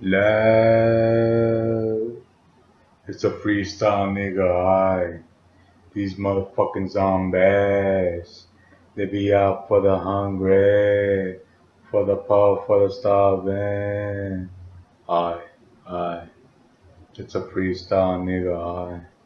Love. It's a freestyle, nigga. I. These motherfucking zombies. They be out for the hungry, for the poor, for the starving. I, I. It's a freestyle, nigga. I.